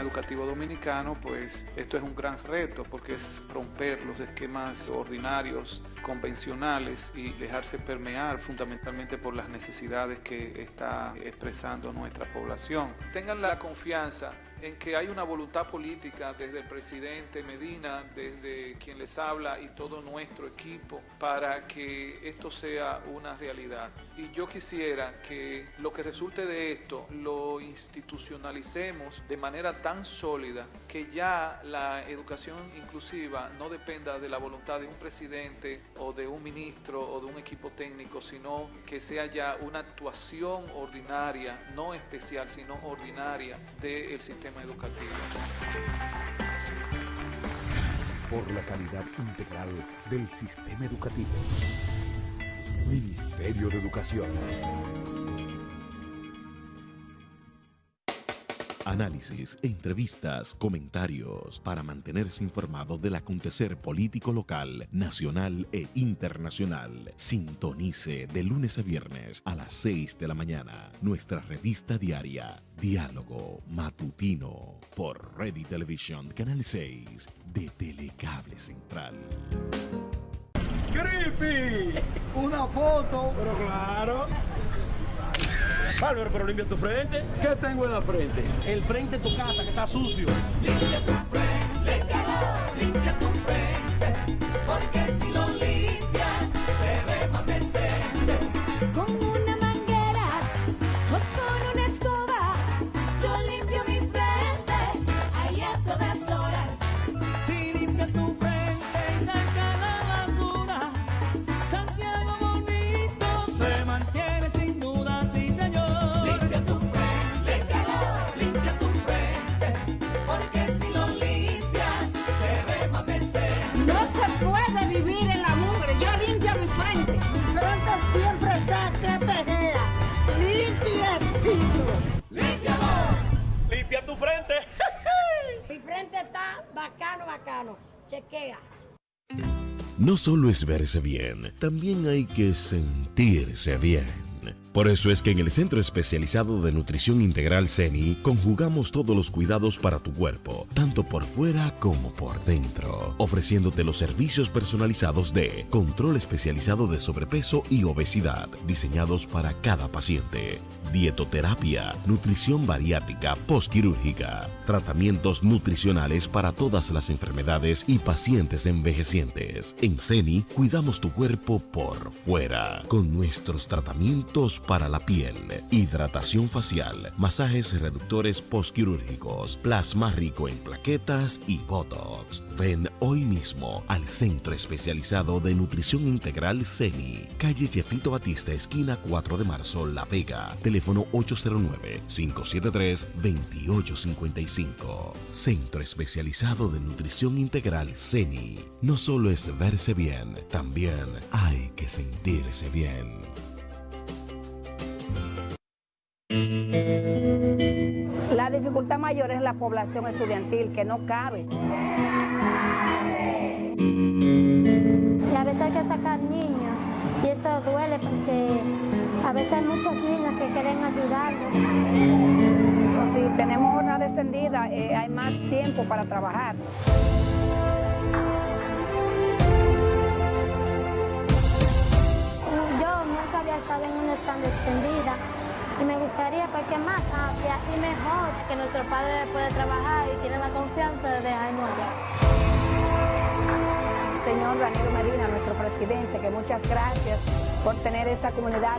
educativo dominicano, pues esto es un gran reto porque es romper los esquemas ordinarios, convencionales y dejarse permear fundamentalmente por las necesidades que está expresando nuestra población. Tengan la confianza en que hay una voluntad política desde el presidente Medina, desde quien les habla y todo nuestro equipo para que esto sea una realidad. Y yo quisiera que lo que resulte de esto lo institucionalicemos de manera tan sólida que ya la educación inclusiva no dependa de la voluntad de un presidente o de un ministro o de un equipo técnico, sino que sea ya una actuación ordinaria, no especial, sino ordinaria del sistema Por la calidad integral del sistema educativo. Ministerio de Educación. Análisis, entrevistas, comentarios para mantenerse informado del acontecer político local, nacional e internacional. Sintonice de lunes a viernes a las 6 de la mañana nuestra revista diaria Diálogo Matutino por Ready Television Canal 6 de Telecable Central. ¡Creepy! Una foto. Pero claro. Bárbaro, pero limpia tu frente. ¿Qué tengo en la frente? El frente de tu casa que está sucio. Limpia tu frente, No solo es verse bien, también hay que sentirse bien. Por eso es que en el Centro Especializado de Nutrición Integral CENI conjugamos todos los cuidados para tu cuerpo, tanto por fuera como por dentro, ofreciéndote los servicios personalizados de control especializado de sobrepeso y obesidad, diseñados para cada paciente, dietoterapia, nutrición bariátrica postquirúrgica, tratamientos nutricionales para todas las enfermedades y pacientes envejecientes. En CENI cuidamos tu cuerpo por fuera con nuestros tratamientos para la piel, hidratación facial, masajes reductores postquirúrgicos, plasma rico en plaquetas y botox. Ven hoy mismo al Centro Especializado de Nutrición Integral CENI, calle Jefito Batista, esquina 4 de marzo, La Vega, teléfono 809-573-2855. Centro Especializado de Nutrición Integral CENI. No solo es verse bien, también hay que sentirse bien. La dificultad mayor es la población estudiantil que no cabe. Y a veces hay que sacar niños y eso duele porque a veces hay muchos niños que quieren ayudarlos. Si tenemos jornada extendida, eh, hay más tiempo para trabajar. Yo nunca había estado en una stand extendida y me gustaría pues, que más amplia y mejor que nuestro padre puede trabajar y tiene la confianza de dejarnos allá. Señor Daniel Medina, nuestro presidente, que muchas gracias por tener esta comunidad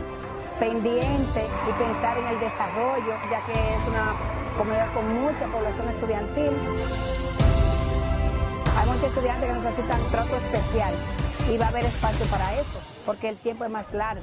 pendiente y pensar en el desarrollo, ya que es una comunidad con mucha población estudiantil. Hay muchos estudiantes que necesitan trato especial y va a haber espacio para eso, porque el tiempo es más largo.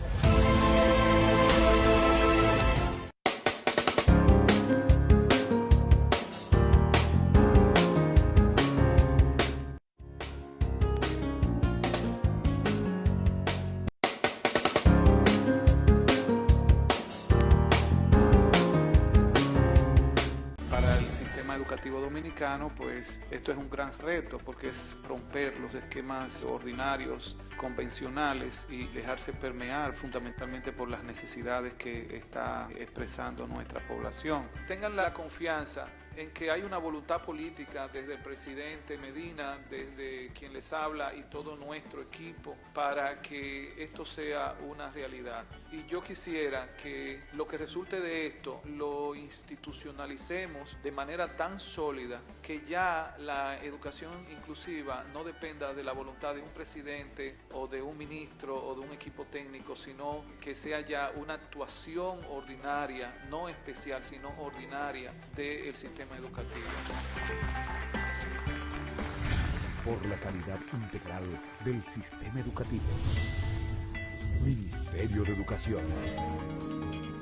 Pues esto es un gran reto porque es romper los esquemas ordinarios, convencionales y dejarse permear fundamentalmente por las necesidades que está expresando nuestra población. Tengan la confianza en que hay una voluntad política desde el presidente Medina, desde quien les habla y todo nuestro equipo para que esto sea una realidad. Y yo quisiera que lo que resulte de esto lo institucionalicemos de manera tan sólida que ya la educación inclusiva no dependa de la voluntad de un presidente o de un ministro o de un equipo técnico, sino que sea ya una actuación ordinaria, no especial, sino ordinaria del sistema educativo. Por la calidad integral del sistema educativo. Ministerio de Educación.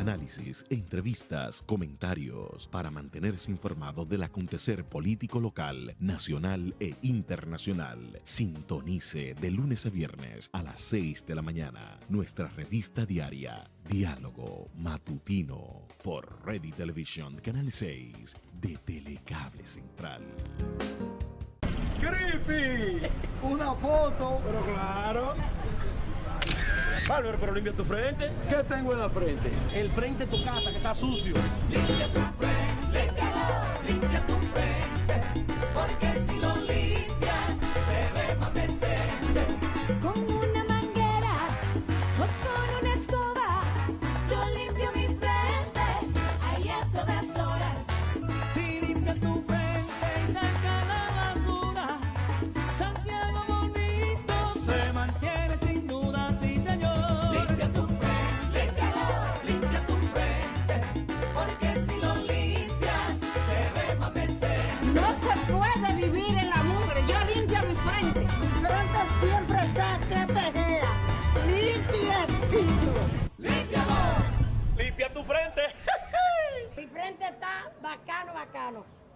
Análisis, entrevistas, comentarios para mantenerse informado del acontecer político local, nacional e internacional. Sintonice de lunes a viernes a las 6 de la mañana nuestra revista diaria Diálogo Matutino por Ready Television Canal 6 de Telecable Central. ¡Creepy! Una foto. Pero claro. Bárbaro, pero limpia tu frente. ¿Qué tengo en la frente? El frente de tu casa que está sucio. Limpia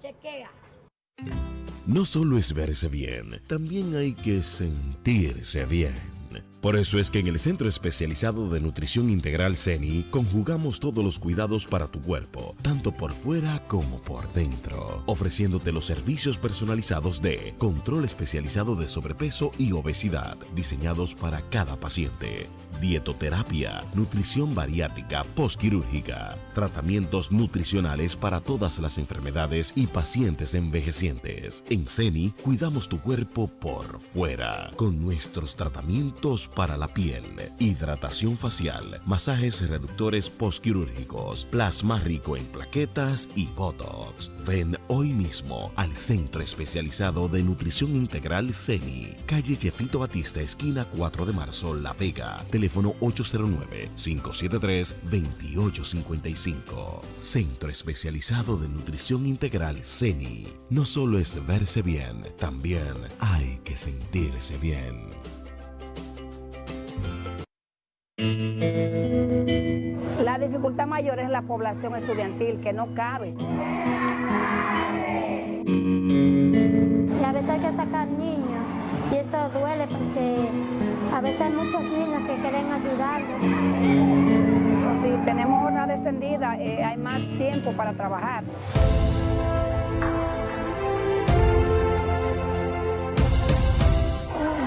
Chequea. No solo es verse bien, también hay que sentirse bien. Por eso es que en el Centro Especializado de Nutrición Integral CENI conjugamos todos los cuidados para tu cuerpo, tanto por fuera como por dentro, ofreciéndote los servicios personalizados de control especializado de sobrepeso y obesidad, diseñados para cada paciente, dietoterapia, nutrición bariátrica postquirúrgica, tratamientos nutricionales para todas las enfermedades y pacientes envejecientes. En CENI cuidamos tu cuerpo por fuera con nuestros tratamientos para la piel, hidratación facial, masajes reductores postquirúrgicos, plasma rico en plaquetas y botox. Ven hoy mismo al Centro Especializado de Nutrición Integral CENI, calle Jefito Batista, esquina 4 de marzo, La Vega, teléfono 809-573-2855. Centro Especializado de Nutrición Integral CENI. No solo es verse bien, también hay que sentirse bien. La dificultad mayor es la población estudiantil que no cabe. Y a veces hay que sacar niños y eso duele porque a veces hay muchos niños que quieren ayudarlos. Si tenemos jornada extendida, eh, hay más tiempo para trabajar.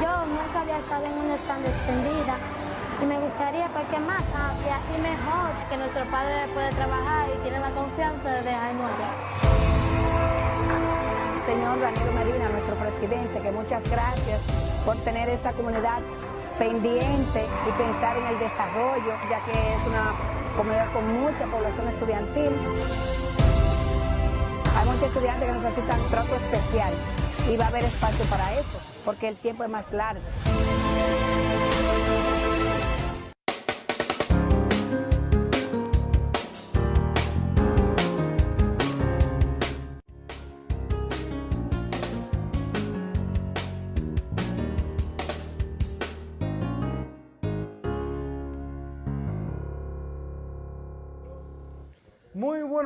Yo nunca había estado en una stand extendida y me gustaría pues que más amplia y mejor que nuestro padre puede trabajar y tiene la confianza de dejarnos allá. Señor Danilo Medina, nuestro presidente, que muchas gracias por tener esta comunidad pendiente y pensar en el desarrollo, ya que es una comunidad con mucha población estudiantil. Hay muchos estudiantes que necesitan trato especial y va a haber espacio para eso, porque el tiempo es más largo.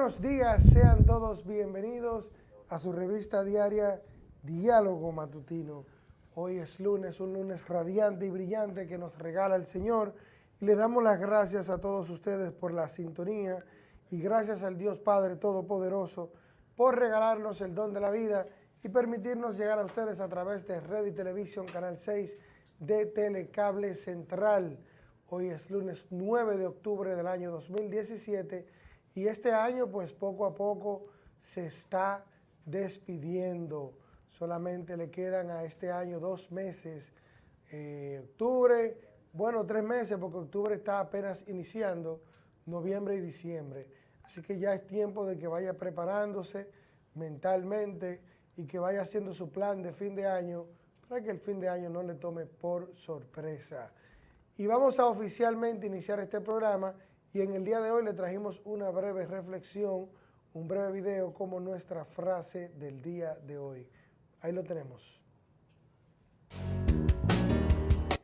Buenos días, sean todos bienvenidos a su revista diaria Diálogo Matutino. Hoy es lunes, un lunes radiante y brillante que nos regala el Señor y le damos las gracias a todos ustedes por la sintonía y gracias al Dios Padre Todopoderoso por regalarnos el don de la vida y permitirnos llegar a ustedes a través de Red y Televisión Canal 6 de Telecable Central. Hoy es lunes 9 de octubre del año 2017 Y este año, pues poco a poco se está despidiendo. Solamente le quedan a este año dos meses. Eh, octubre, bueno, tres meses, porque octubre está apenas iniciando, noviembre y diciembre. Así que ya es tiempo de que vaya preparándose mentalmente y que vaya haciendo su plan de fin de año para que el fin de año no le tome por sorpresa. Y vamos a oficialmente iniciar este programa y en el día de hoy le trajimos una breve reflexión, un breve video como nuestra frase del día de hoy. Ahí lo tenemos.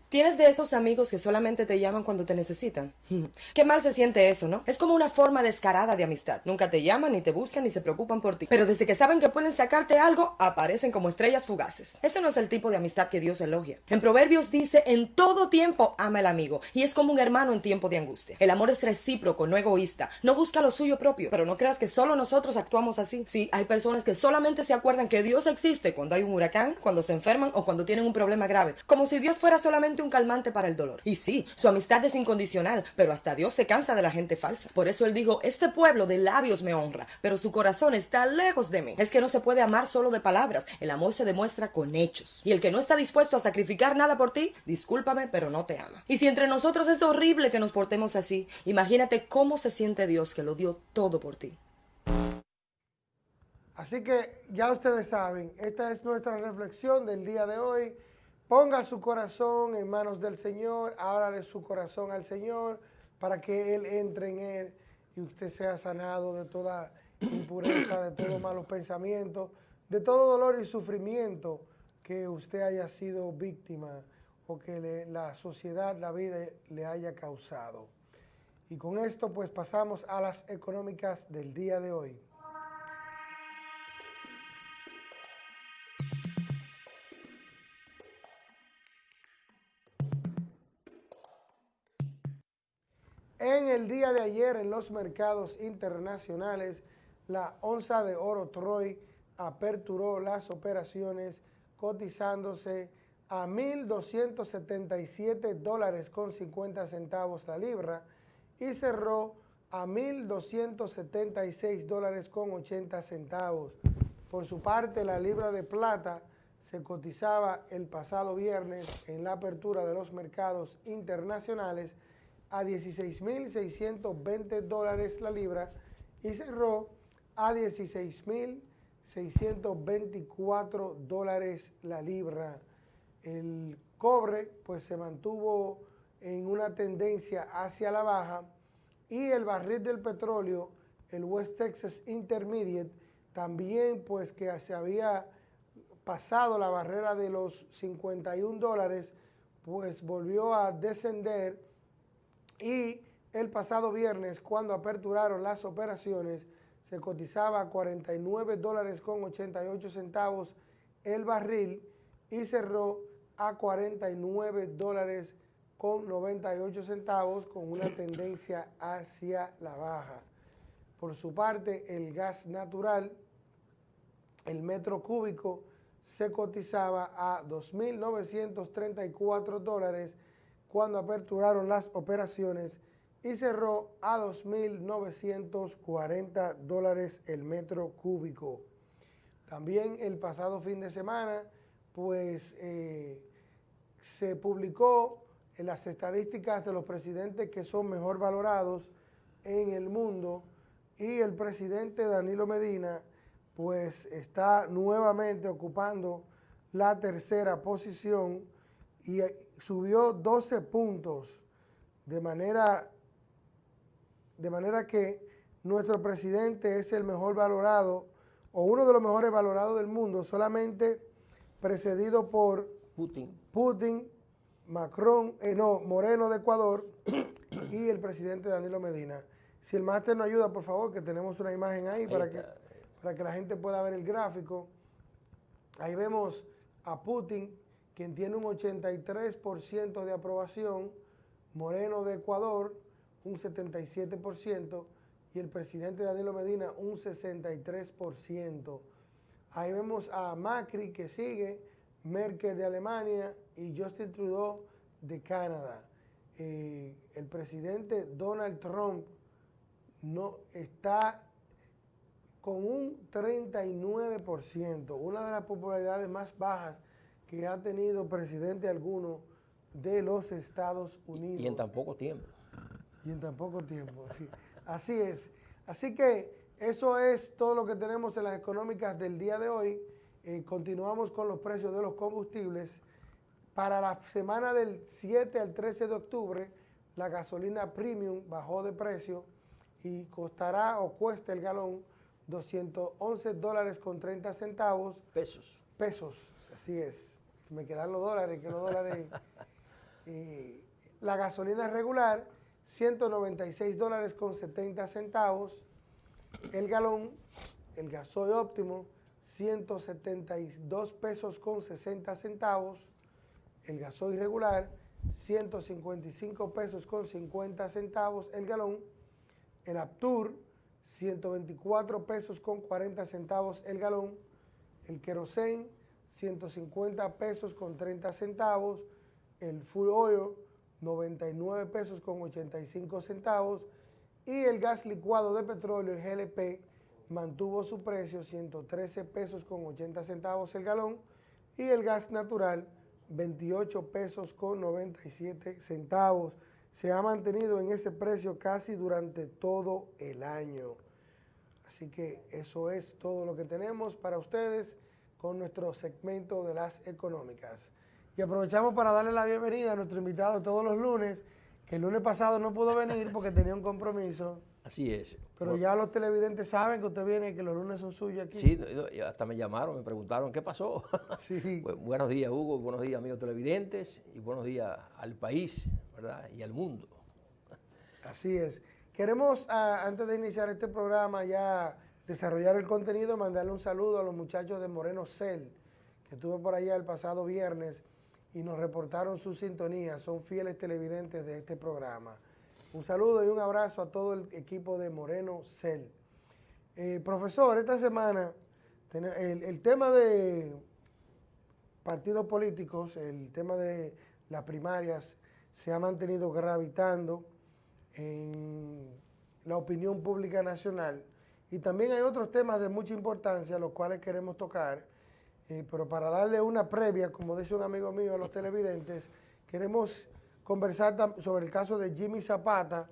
¿Tienes de esos amigos que solamente te llaman cuando te necesitan? Qué mal se siente eso, ¿no? Es como una forma descarada de amistad. Nunca te llaman, ni te buscan, ni se preocupan por ti. Pero desde que saben que pueden sacarte algo, aparecen como estrellas fugaces. Ese no es el tipo de amistad que Dios elogia. En Proverbios dice, en todo tiempo ama el amigo. Y es como un hermano en tiempo de angustia. El amor es recíproco, no egoísta. No busca lo suyo propio. Pero no creas que solo nosotros actuamos así. Sí, hay personas que solamente se acuerdan que Dios existe cuando hay un huracán, cuando se enferman o cuando tienen un problema grave. Como si Dios fuera solamente un calmante para el dolor. Y sí, su amistad es incondicional, pero hasta Dios se cansa de la gente falsa. Por eso él dijo, este pueblo de labios me honra, pero su corazón está lejos de mí. Es que no se puede amar solo de palabras, el amor se demuestra con hechos. Y el que no está dispuesto a sacrificar nada por ti, discúlpame, pero no te ama. Y si entre nosotros es horrible que nos portemos así, imagínate cómo se siente Dios que lo dio todo por ti. Así que ya ustedes saben, esta es nuestra reflexión del día de hoy. Ponga su corazón en manos del Señor, ábrale su corazón al Señor para que Él entre en Él y usted sea sanado de toda impureza, de todos malos pensamientos, de todo dolor y sufrimiento que usted haya sido víctima o que le- la sociedad, la vida le haya causado. Y con esto pues pasamos a las económicas del día de hoy. El día de ayer en los mercados internacionales, la onza de oro Troy aperturó las operaciones cotizándose a 1.277 dólares con 50 centavos la libra y cerró a 1.276 dólares con 80 centavos. Por su parte, la libra de plata se cotizaba el pasado viernes en la apertura de los mercados internacionales a 16.620 dólares la libra y cerró a 16.624 dólares la libra. El cobre pues se mantuvo en una tendencia hacia la baja y el barril del petróleo, el West Texas Intermediate, también pues que se había pasado la barrera de los 51 dólares, pues volvió a descender y el pasado viernes, cuando aperturaron las operaciones, se cotizaba a 49 dólares con 88 centavos el barril y cerró a 49 dólares con 98 centavos con una tendencia hacia la baja. Por su parte, el gas natural, el metro cúbico, se cotizaba a 2.934 dólares cuando aperturaron las operaciones y cerró a 2.940 dólares el metro cúbico. También el pasado fin de semana, pues eh, se publicó en las estadísticas de los presidentes que son mejor valorados en el mundo y el presidente Danilo Medina pues está nuevamente ocupando la tercera posición y subió 12 puntos de manera, de manera que nuestro presidente es el mejor valorado o uno de los mejores valorados del mundo, solamente precedido por Putin. Putin, Macron, eh, no, Moreno de Ecuador y el presidente Danilo Medina. Si el máster nos ayuda, por favor, que tenemos una imagen ahí, para, que, para que la gente pueda ver el gráfico. Ahí vemos a Putin, quien tiene un 83% de aprobación, Moreno de Ecuador, un 77%, y el presidente Danilo Medina, un 63%. Ahí vemos a Macri, que sigue, Merkel de Alemania y Justin Trudeau de Canadá. Eh, el presidente Donald Trump no está con un 39%, una de las popularidades más bajas que ha tenido presidente alguno de los Estados Unidos. Y en tan poco tiempo. Y en tan poco tiempo. Así es. Así que eso es todo lo que tenemos en las económicas del día de hoy. Eh, continuamos con los precios de los combustibles. Para la semana del 7 al 13 de octubre, la gasolina premium bajó de precio y costará o cuesta el galón 211 dólares con 30 centavos. Pesos. Pesos, así es. Me quedan los dólares, que los dólares... eh, la gasolina regular, 196 dólares con 70 centavos. El galón, el gasoil óptimo, 172 pesos con 60 centavos. El gasoil regular, 155 pesos con 50 centavos el galón. El Aptur, 124 pesos con 40 centavos el galón. El querosén, 150 pesos con 30 centavos. El full oil, 99 pesos con 85 centavos. Y el gas licuado de petróleo, el GLP, mantuvo su precio 113 pesos con 80 centavos el galón. Y el gas natural, 28 pesos con 97 centavos. Se ha mantenido en ese precio casi durante todo el año. Así que eso es todo lo que tenemos para ustedes con nuestro segmento de las económicas. Y aprovechamos para darle la bienvenida a nuestro invitado todos los lunes, que el lunes pasado no pudo venir porque tenía un compromiso. Así es. Pero ya los televidentes saben que usted viene y que los lunes son suyos aquí. Sí, hasta me llamaron, me preguntaron qué pasó. Sí. buenos días, Hugo, buenos días, amigos televidentes, y buenos días al país, ¿verdad? Y al mundo. Así es. Queremos, ah, antes de iniciar este programa, ya desarrollar el contenido, mandarle un saludo a los muchachos de Moreno Cel, que estuve por allá el pasado viernes y nos reportaron su sintonía, son fieles televidentes de este programa. Un saludo y un abrazo a todo el equipo de Moreno Cel. Eh, profesor, esta semana el, el tema de partidos políticos, el tema de las primarias se ha mantenido gravitando en la opinión pública nacional y también hay otros temas de mucha importancia los cuales queremos tocar, eh, pero para darle una previa, como dice un amigo mío a los televidentes, queremos conversar sobre el caso de Jimmy Zapata,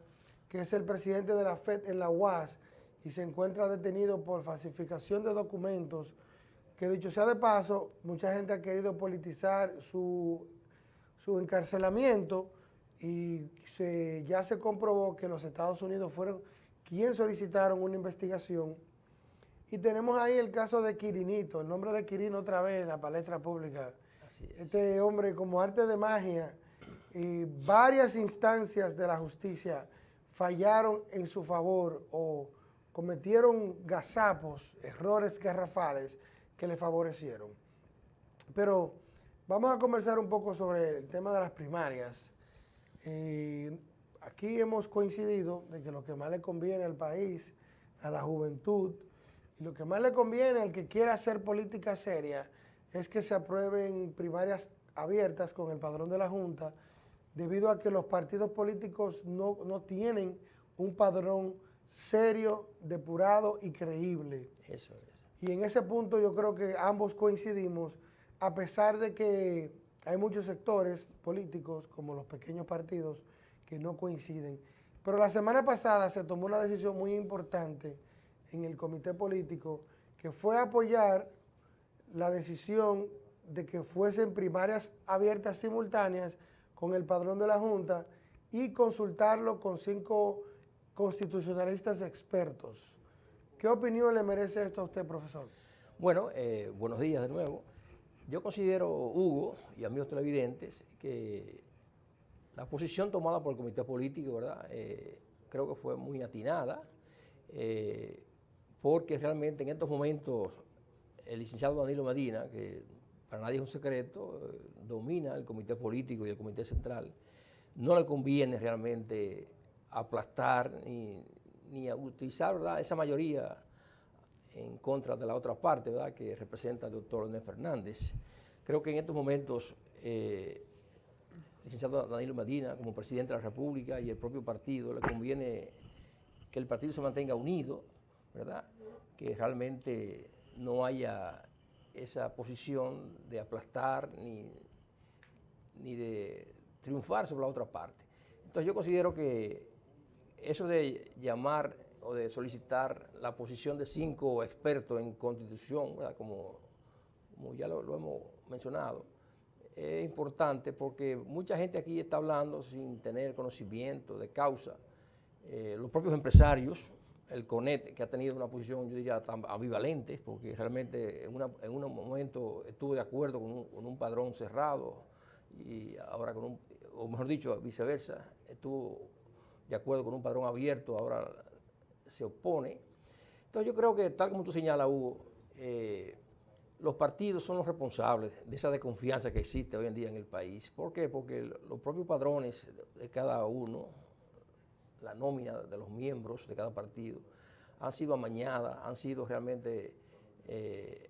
que es el presidente de la FED en la UAS y se encuentra detenido por falsificación de documentos, que dicho sea de paso, mucha gente ha querido politizar su, su encarcelamiento y se, ya se comprobó que los Estados Unidos fueron quienes solicitaron una investigación. Y tenemos ahí el caso de Quirinito, el nombre de Quirino otra vez en la palestra pública. Este hombre como arte de magia y varias instancias de la justicia fallaron en su favor o cometieron gazapos, errores garrafales que le favorecieron. Pero vamos a conversar un poco sobre el tema de las primarias. Eh, aquí hemos coincidido de que lo que más le conviene al país, a la juventud, y lo que más le conviene al que quiera hacer política seria es que se aprueben primarias abiertas con el padrón de la Junta, debido a que los partidos políticos no, no tienen un padrón serio, depurado y creíble. Eso es. Y en ese punto yo creo que ambos coincidimos, a pesar de que hay muchos sectores políticos, como los pequeños partidos, que no coinciden. Pero la semana pasada se tomó una decisión muy importante en el comité político, que fue apoyar la decisión de que fuesen primarias abiertas simultáneas con el padrón de la Junta y consultarlo con cinco constitucionalistas expertos. ¿Qué opinión le merece esto a usted, profesor? Bueno, eh, buenos días de nuevo. Yo considero, Hugo y amigos televidentes, que la posición tomada por el comité político, ¿verdad? Eh, creo que fue muy atinada, eh, porque realmente en estos momentos el licenciado Danilo Medina, que para nadie es un secreto, eh, domina el comité político y el comité central, no le conviene realmente aplastar ni, ni utilizar ¿verdad? esa mayoría en contra de la otra parte, ¿verdad? que representa el doctor Leonel Fernández. Creo que en estos momentos licenciado Danilo Medina, como presidente de la República y el propio partido, le conviene que el partido se mantenga unido, ¿verdad? Que realmente no haya esa posición de aplastar ni, ni de triunfar sobre la otra parte. Entonces yo considero que eso de llamar o de solicitar la posición de cinco expertos en constitución, ¿verdad? Como, ya lo hemos mencionado, es importante porque mucha gente aquí está hablando sin tener conocimiento de causa. Eh, los propios empresarios, el CONET, que ha tenido una posición, yo diría, tan ambivalente, porque realmente en, una- en un momento estuvo de acuerdo con un, con un padrón cerrado y ahora con un, o mejor dicho, viceversa, estuvo de acuerdo con un padrón abierto, ahora se opone. Entonces yo creo que, tal como tú señalas, Hugo, eh, los partidos son los responsables de esa desconfianza que existe hoy en día en el país. ¿Por qué? Porque los propios padrones de cada uno, la nómina de los miembros de cada partido, han sido amañadas, han sido realmente eh,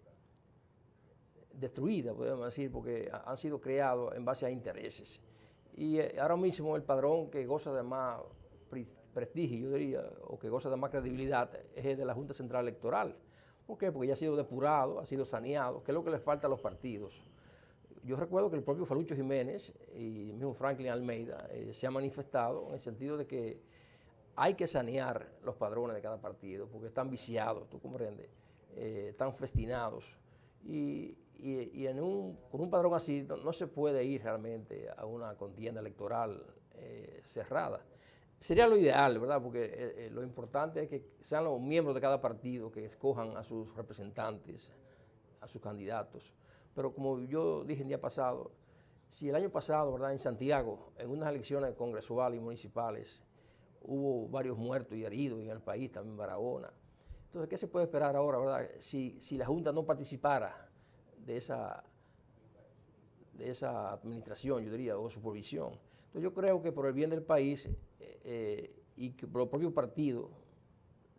destruidas, podemos decir, porque ha- han sido creados en base a intereses. Y eh, ahora mismo el padrón que goza de más prestigio, yo diría, o que goza de más credibilidad, es el de la Junta Central Electoral. ¿Por qué? Porque ya ha sido depurado, ha sido saneado, que es lo que le falta a los partidos. Yo recuerdo que el propio Falucho Jiménez y el mismo Franklin Almeida eh, se ha manifestado en el sentido de que hay que sanear los padrones de cada partido, porque están viciados, tú comprendes, eh, están festinados. Y, y- y en un, con un padrón así no, no se puede ir realmente a una contienda electoral eh, cerrada. Sería lo ideal, ¿verdad? Porque eh, eh, lo importante es que sean los miembros de cada partido que escojan a sus representantes, a sus candidatos. Pero como yo dije el día pasado, si el año pasado, ¿verdad? En Santiago, en unas elecciones congresuales y municipales, hubo varios muertos y heridos en el país, también en Barahona. Entonces, ¿qué se puede esperar ahora, verdad? Si, si la Junta no participara de esa, de esa administración, yo diría, o supervisión. Entonces, yo creo que por el bien del país eh, eh, y que por los propios partidos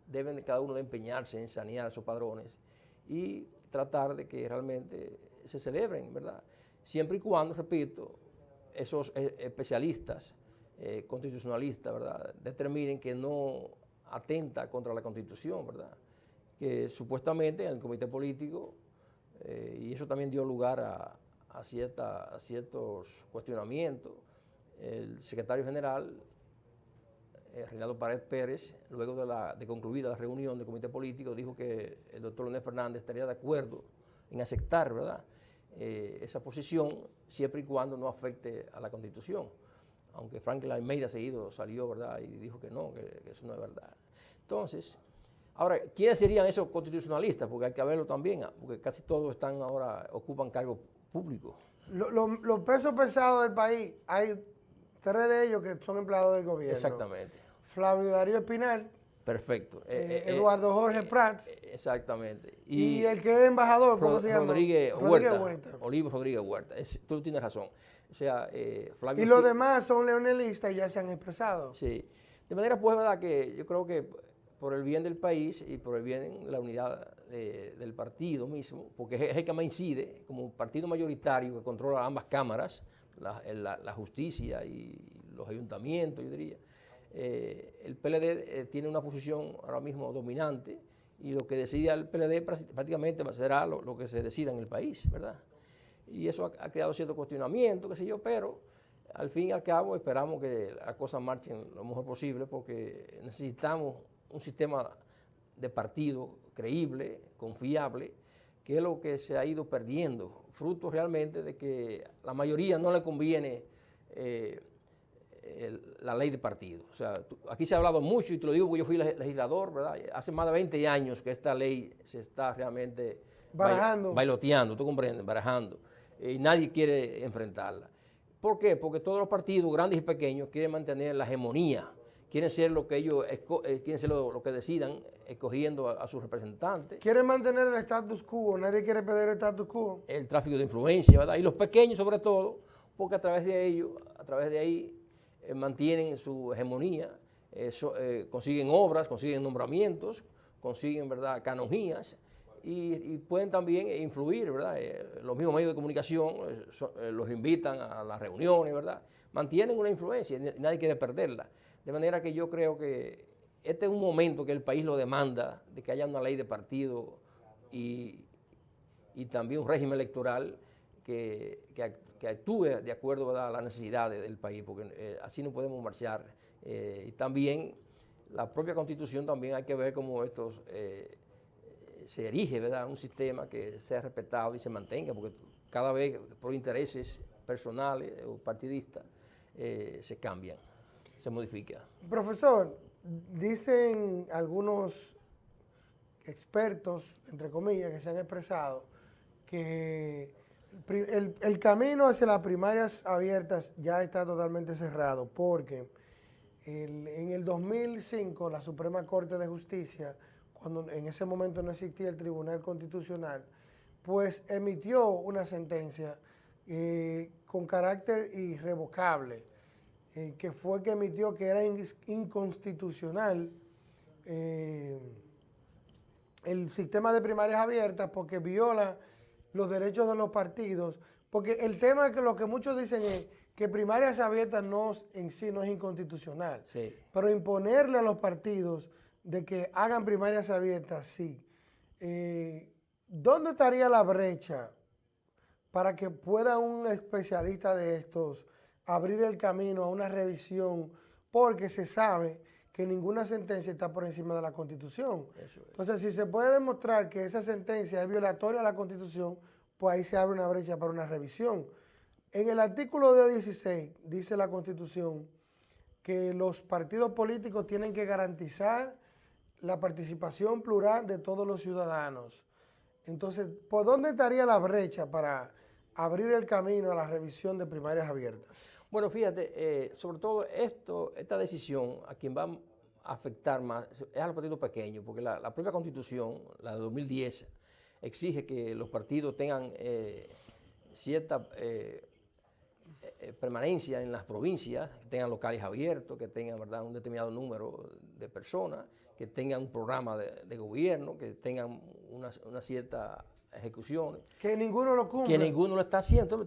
deben de cada uno de empeñarse en sanear esos padrones y tratar de que realmente se celebren, ¿verdad? Siempre y cuando, repito, esos eh, especialistas eh, constitucionalistas, ¿verdad?, determinen que no atenta contra la Constitución, ¿verdad? Que supuestamente en el comité político, y eso también dio lugar a, a cierta- a ciertos cuestionamientos, el secretario general, eh, Reinaldo Pared Pérez, luego de, la, concluida la reunión del comité político, dijo que el doctor Leonel Fernández estaría de acuerdo en aceptar, ¿verdad?, eh, esa posición siempre y cuando no afecte a la Constitución. Aunque Franklin Almeida seguido salió, ¿verdad?, y dijo que no, que, que eso no es verdad. Entonces, ahora, ¿quiénes serían esos constitucionalistas? Porque hay que verlo también, ah, porque casi todos están ahora, ocupan cargos públicos. Lo- lo- los pesos pesados del país, hay tres de ellos que son empleados del gobierno. Exactamente. Flavio Darío Espinal, Perfecto. eh, Eh, eh, Eduardo Jorge Prats Exactamente. y, el que es embajador, ¿cómo Rod- se llama? Rodríguez Rodríguez Huerta. Huerta. Olivo Rodríguez Huerta. Es- tú tienes razón. O sea, eh, Flavio Y los demás son leonelistas y ya se han expresado. Sí. De manera, pues, verdad que yo creo que por el bien del país y por el bien de la unidad de- del partido mismo, porque es el que más incide, como partido mayoritario que controla ambas cámaras, la, justicia y los ayuntamientos, yo diría, eh, el PLD eh, tiene una posición ahora mismo dominante y lo que decida el PLD prá- prácticamente será lo, lo que se decida en el país, ¿verdad? Y eso ha, ha creado cierto cuestionamiento, qué sé yo, pero al fin y al cabo esperamos que las cosas marchen lo mejor posible porque necesitamos un sistema de partido creíble, confiable, que es lo que se ha ido perdiendo, fruto realmente de que la mayoría no le conviene eh, el- la ley de partido. O sea, tú- aquí se ha hablado mucho y te lo digo porque yo fui leg- legislador, ¿verdad? Hace más de 20 años que esta ley se está realmente Barajando. bailoteando, tú comprendes, barajando. Y nadie quiere enfrentarla. ¿Por qué? Porque todos los partidos, grandes y pequeños, quieren mantener la hegemonía, quieren ser lo que ellos, eh, quieren ser lo, lo que decidan, escogiendo a, a sus representantes. Quieren mantener el status quo, nadie quiere perder el status quo. el tráfico de influencia, ¿verdad? Y los pequeños sobre todo, porque a través de ellos, a través de ahí, eh, mantienen su hegemonía, eh, so- eh, consiguen obras, consiguen nombramientos, consiguen, ¿verdad?, canonjías, y, y pueden también influir, ¿verdad? Los mismos medios de comunicación so- los invitan a las reuniones, ¿verdad? Mantienen una influencia nadie quiere perderla. De manera que yo creo que este es un momento que el país lo demanda, de que haya una ley de partido y, y también un régimen electoral que, que ac- que actúe de acuerdo a las necesidades del país, porque eh, así no podemos marchar. Eh, y también la propia constitución también hay que ver cómo estos eh, se erige ¿verdad? un sistema que sea respetado y se mantenga, porque cada vez por intereses personales o partidistas se cambian, se modifica. Profesor, dicen algunos expertos, entre comillas, que se han expresado, que el, camino hacia las primarias abiertas ya está totalmente cerrado, porque en el 2005 la Suprema Corte de Justicia, cuando en ese momento no existía el Tribunal Constitucional, pues emitió una sentencia eh, con carácter irrevocable, eh, que fue que emitió que era in- inconstitucional eh, el sistema de primarias abiertas porque viola los derechos de los partidos, porque el tema que lo que muchos dicen es que primarias abiertas no en sí no es inconstitucional, Sí. pero imponerle a los partidos de que hagan primarias abiertas, sí. Eh, ¿Dónde estaría la brecha para que pueda un especialista de estos abrir el camino a una revisión? Porque se sabe que ninguna sentencia está por encima de la Constitución. Entonces, si se puede demostrar que esa sentencia es violatoria a la Constitución, pues ahí se abre una brecha para una revisión. En el artículo de 16 dice la Constitución que los partidos políticos tienen que garantizar la participación plural de todos los ciudadanos. Entonces, ¿por dónde estaría la brecha para abrir el camino a la revisión de primarias abiertas? Bueno, fíjate, eh, sobre todo esto, esta decisión a quien va a afectar más es a los partidos pequeños, porque la, propia constitución, la de 2010, exige que los partidos tengan eh, cierta eh, eh, permanencia en las provincias, que tengan locales abiertos, que tengan un determinado número de personas, que tengan un programa de, de gobierno, que tengan una, una cierta ejecución, Que ninguno lo cumple. que ninguno lo está haciendo.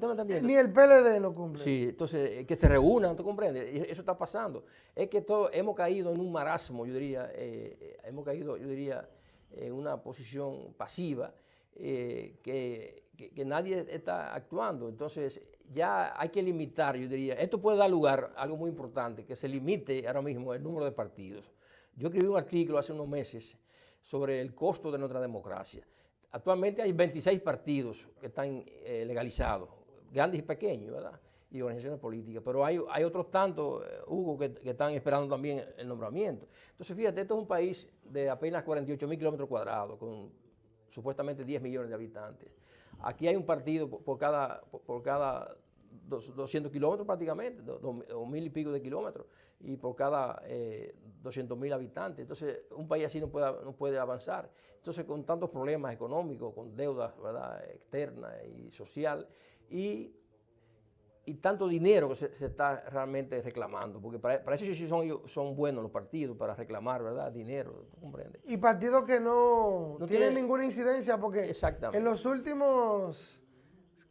Ni el PLD lo cumple. Sí, entonces eh, que se reúnan, ¿tú comprendes? Eso está pasando. Es que todo, hemos caído en un marasmo, yo diría, eh, eh, hemos caído, yo diría, en una posición pasiva eh, que, que- que nadie está actuando. Entonces ya hay que limitar, yo diría, esto puede dar lugar a algo muy importante, que se limite ahora mismo el número de partidos. Yo escribí un artículo hace unos meses sobre el costo de nuestra democracia. Actualmente hay 26 partidos que están eh, legalizados, grandes y pequeños, ¿verdad? Y organizaciones políticas. Pero hay, otros tantos, eh, Hugo, que, están esperando también el nombramiento. Entonces, fíjate, esto es un país de apenas 48 mil kilómetros cuadrados, con supuestamente 10 millones de habitantes. Aquí hay un partido por, cada, por cada dos- 200 kilómetros prácticamente, do- do- o mil y pico de kilómetros, y por cada eh, 200 mil habitantes. Entonces, un país así no puede, no puede avanzar. Entonces, con tantos problemas económicos, con deudas ¿verdad? externa y social, y, y tanto dinero que se, se está realmente reclamando, porque para, para eso sí son, son buenos los partidos, para reclamar ¿verdad? dinero, ¿tú comprendes? Y partidos que no, No tienen tiene- ninguna incidencia porque Exactamente. en los últimos,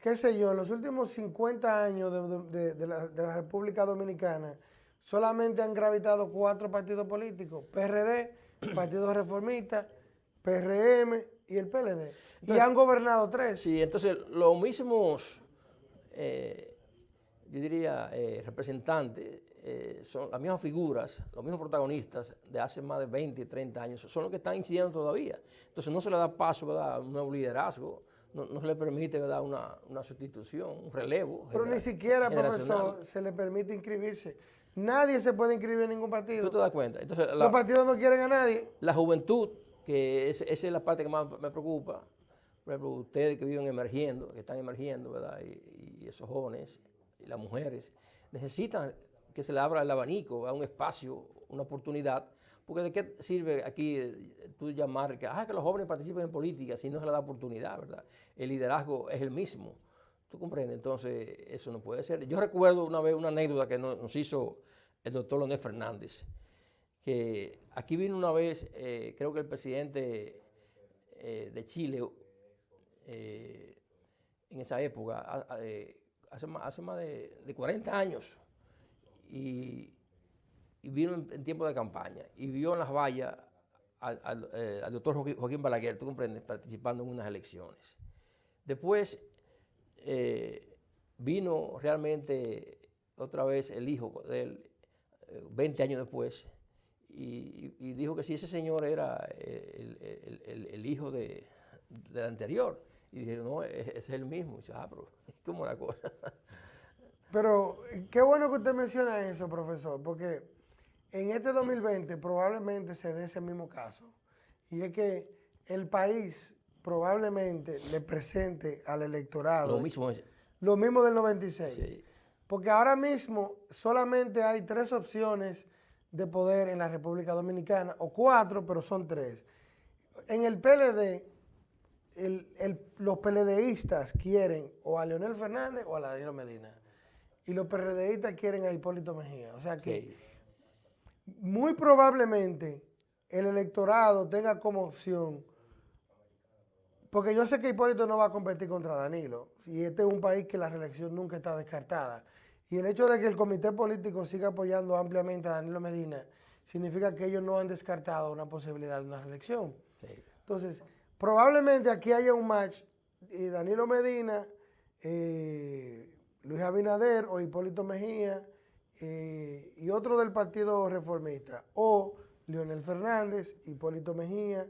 qué sé yo, en los últimos 50 años de, de- de la, de la República Dominicana, solamente han gravitado cuatro partidos políticos, PRD, Partido Reformista, PRM y el PLD. y han gobernado tres. Sí, entonces los mismos, eh, yo diría, eh, representantes, eh, son las mismas figuras, los mismos protagonistas de hace más de 20, 30 años, son los que están incidiendo todavía. Entonces no se le da paso ¿verdad? a un nuevo liderazgo, no, no se le permite ¿verdad? Una, una sustitución, un relevo. Pero ni siquiera, profesor, se le permite inscribirse. Nadie se puede inscribir en ningún partido. ¿Tú te das cuenta? Entonces, la- Los partidos no quieren a nadie. la juventud, que es- esa es la parte que más me preocupa, por ejemplo, ustedes que viven emergiendo, que están emergiendo, ¿verdad? Y, y esos jóvenes, y las mujeres, necesitan que se le abra el abanico, a un espacio, una oportunidad, porque ¿de qué sirve aquí eh, tú llamar que, ah, que los jóvenes participen en política si no se les da oportunidad, ¿verdad? El liderazgo es el mismo. ¿Tú comprendes? Entonces, eso no puede ser. Yo recuerdo una vez una anécdota que nos, hizo el doctor Leonel Fernández, que aquí vino una vez, eh, creo que el presidente eh, de Chile, en esa época, hace más de, de 40 años, y, y vino en, tiempo de campaña y vio en las vallas al, eh, doctor Joaquín, Balaguer, tú comprendes, participando en unas elecciones. Después eh, vino realmente otra vez el hijo de él, eh, 20 años después, y, dijo que si ese señor era el, hijo de, del anterior. Y dijeron, no, es, es el mismo. Y dice, ah, pero es como la cosa. Pero eh, qué bueno que usted menciona eso, profesor, porque en este 2020 probablemente se dé ese mismo caso. Y es que el país probablemente le presente al electorado Lo mismo es. lo mismo del 96. Porque ahora mismo solamente hay tres opciones de poder en la República Dominicana, o cuatro, pero son tres. En el PLD, el- el- los PLDistas quieren o a Leonel Fernández o a Danilo Medina. Y los PRDistas quieren a Hipólito Mejía. O sea que muy probablemente el electorado tenga como opción, porque yo sé que Hipólito no va a competir contra Danilo, y este es un país que la reelección nunca está descartada. Y el hecho de que el comité político siga apoyando ampliamente a Danilo Medina significa que ellos no han descartado una posibilidad de una reelección. Entonces, probablemente aquí haya un match, eh, Danilo Medina, eh, Luis Abinader o Hipólito Mejía y otro del Partido Reformista, o Leonel Fernández, Hipólito Mejía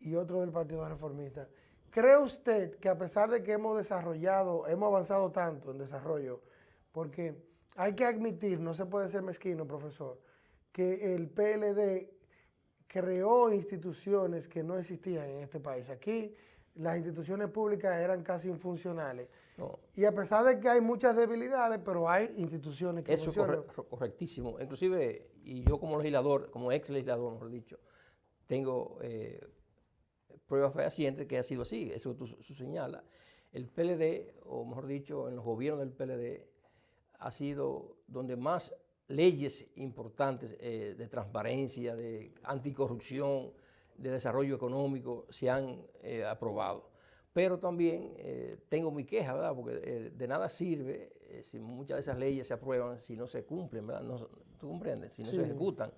y otro del Partido Reformista. ¿Cree usted que a pesar de que hemos desarrollado, hemos avanzado tanto en desarrollo, porque hay que admitir, no se puede ser mezquino, profesor, que el PLD creó instituciones que no existían en este país. Aquí las instituciones públicas eran casi infuncionales. Y a pesar de que hay muchas debilidades, pero hay instituciones que Eso es funcionan. corre- correctísimo. Inclusive, y yo como legislador, como ex legislador, mejor dicho, tengo eh, pruebas fehacientes que ha sido así. Eso tú tú señala. El PLD, o mejor dicho, en los gobiernos del PLD, ha sido donde más leyes importantes eh, de transparencia, de anticorrupción, de desarrollo económico se han eh, aprobado. Pero también eh, tengo mi queja, ¿verdad? Porque eh, de nada sirve eh, si muchas de esas leyes se aprueban si no se cumplen, ¿verdad? No, ¿Tú comprendes? Si no Sí. se ejecutan.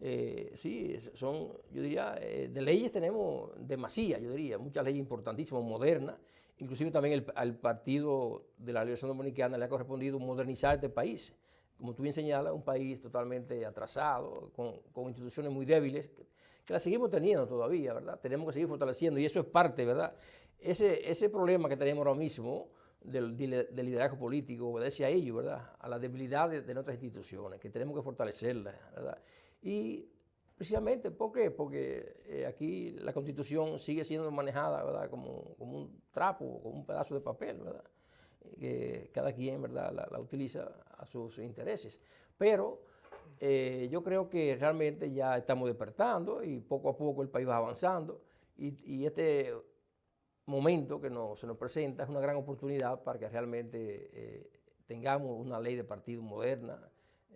Eh, sí, son, yo diría, eh, de leyes tenemos demasía, yo diría, muchas leyes importantísimas, modernas. Inclusive también el- al Partido de la Liberación Dominicana le ha correspondido modernizar este país. Como tú bien señalas, un país totalmente atrasado, con, con instituciones muy débiles, que, que las seguimos teniendo todavía, ¿verdad? Tenemos que seguir fortaleciendo y eso es parte, ¿verdad? Ese, ese problema que tenemos ahora mismo del, liderazgo político obedece a ello, ¿verdad? A la debilidad de, nuestras instituciones, que tenemos que fortalecerlas, ¿verdad? Y precisamente, ¿por qué? Porque eh, aquí la constitución sigue siendo manejada, ¿verdad? Como, como un trapo, como un pedazo de papel, ¿verdad? que cada quien ¿verdad? La, utiliza a sus intereses. Pero eh, yo creo que realmente ya estamos despertando y poco a poco el país va avanzando y este momento que nos, se nos presenta es una gran oportunidad para que realmente eh, tengamos una ley de partido moderna,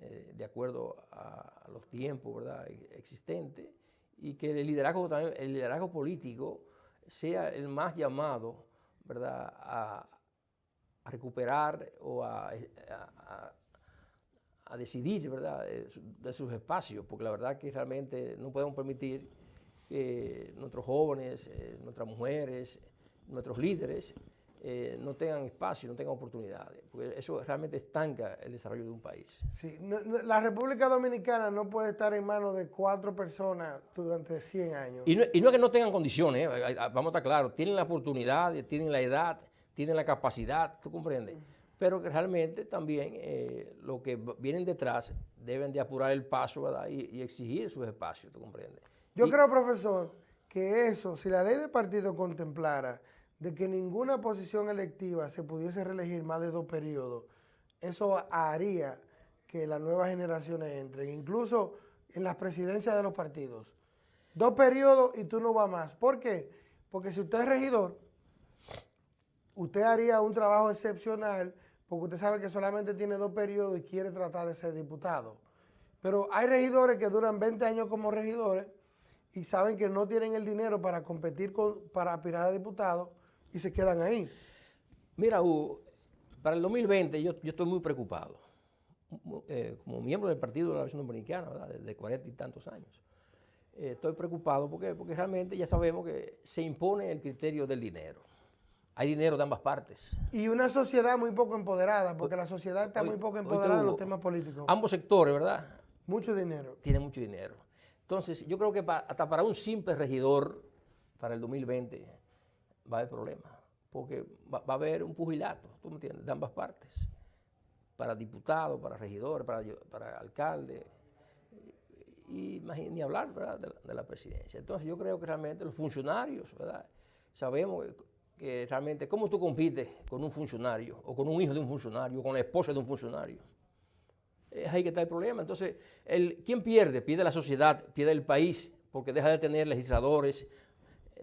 eh, de acuerdo a, los tiempos ¿verdad? e- existentes, y que el liderazgo, político sea el más llamado ¿verdad? A, recuperar o a, decidir ¿verdad? de sus espacios, porque la verdad que realmente no podemos permitir que nuestros jóvenes, eh, nuestras mujeres, nuestros líderes eh, no tengan espacio, no tengan oportunidades, porque eso realmente estanca el desarrollo de un país. Sí, no- no- la República Dominicana no puede estar en manos de cuatro personas durante 100 años. Y no, y no es que no tengan condiciones, eh, vamos a estar claros, tienen la oportunidad, tienen la edad, tienen la capacidad, ¿tú comprendes? Pero que realmente también eh, lo que vienen detrás deben de apurar el paso ¿verdad? Y, y exigir sus espacios, ¿tú comprendes? Yo Y- creo, profesor, que eso, si la ley de partido contemplara de que ninguna posición electiva se pudiese reelegir más de dos periodos, eso haría que las nuevas generaciones entren, incluso en las presidencias de los partidos. Dos periodos y tú no vas más. ¿Por qué? Porque si usted es regidor, usted haría un trabajo excepcional porque usted sabe que solamente tiene dos periodos y quiere tratar de ser diputado. Pero hay regidores que duran 20 años como regidores y saben que no tienen el dinero para competir con, para aspirar a diputado y se quedan ahí. Mira, Hugo, para el 2020 yo, yo estoy muy preocupado. eh, como miembro del Partido de la Nación Dominicana, ¿verdad? de, de 40 y tantos años. Eh, estoy preocupado porque, porque realmente ya sabemos que se impone el criterio del dinero. Hay dinero de ambas partes. Y una sociedad muy poco empoderada, porque la sociedad está Hoy- muy poco empoderada en los temas políticos. Ambos sectores, ¿verdad? Mucho dinero. Tienen mucho dinero. Entonces, yo creo que pa- hasta para un simple regidor, para el 2020, va a haber problemas. Porque va, a haber un pugilato, ¿tú me entiendes? De ambas partes. Para diputados, para regidores, para, para alcaldes. Y ni hablar. De la, de la presidencia. Entonces, yo creo que realmente los funcionarios, ¿verdad? Sabemos que, realmente, ¿cómo tú compites con un funcionario, o con un hijo de un funcionario, o con la esposa de un funcionario? es ahí que está el problema. Entonces, ¿quién pierde? Pierde la sociedad, pierde el país, porque deja de tener legisladores,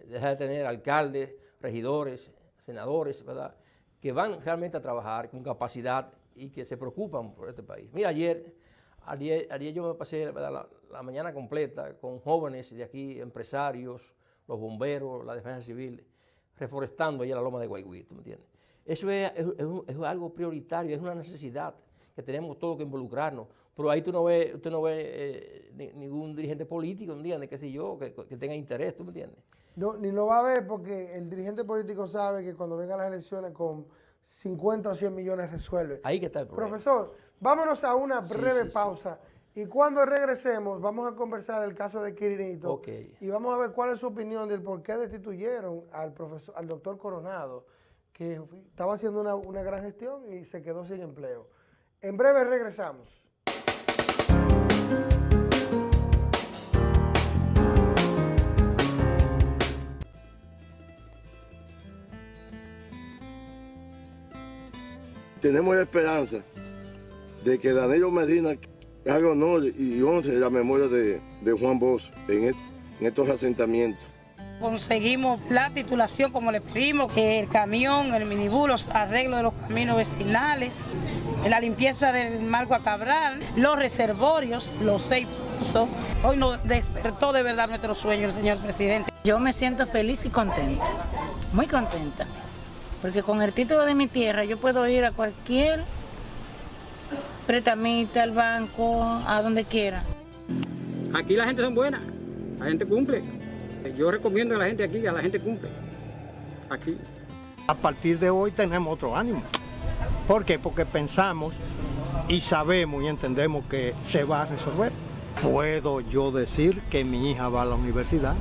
deja de tener alcaldes, regidores, senadores, ¿verdad? Que van realmente a trabajar con capacidad y que se preocupan por este país. Mira, ayer, ayer, yo me pasé. La, mañana completa con jóvenes de aquí, empresarios, los bomberos, la defensa civil, reforestando allá la loma de Guayguí, ¿tú me entiendes? Eso es, algo prioritario, es una necesidad que tenemos todos que involucrarnos. Pero ahí tú no ves, usted no ve eh, ni- ningún dirigente político, ¿me entiendes? Qué sé yo, que, que tenga interés, ¿tú me entiendes? No, ni lo va a ver porque el dirigente político sabe que cuando vengan las elecciones con 50 o 100 millones resuelve. Ahí que está el problema. Profesor, vámonos a una breve sí, sí. pausa. Y cuando regresemos, vamos a conversar del caso de Quirinito. Ok. Y vamos a ver cuál es su opinión del por qué destituyeron al profesor, al doctor Coronado, que estaba haciendo una, una gran gestión y se quedó sin empleo. En breve regresamos. Tenemos esperanza de que Danilo Medina haga honor y honre la memoria de, de Juan Bosch en, est- en estos asentamientos. Conseguimos la titulación como le pedimos, el camión, el minibús, los arreglos de los caminos vecinales, la limpieza del Marco a Cabral, los reservorios, los seis pozos. Hoy nos despertó de verdad nuestro sueño el señor presidente. Yo me siento feliz y contenta, muy contenta, porque con el título de mi tierra yo puedo ir a cualquier pretamita, al banco, a donde quiera. Aquí la gente son buena, la gente cumple. Yo recomiendo a la gente aquí a la gente cumple. Aquí. A partir de hoy tenemos otro ánimo. ¿Por qué? Porque pensamos y sabemos y entendemos que se va a resolver. Puedo yo decir que mi hija va a la universidad.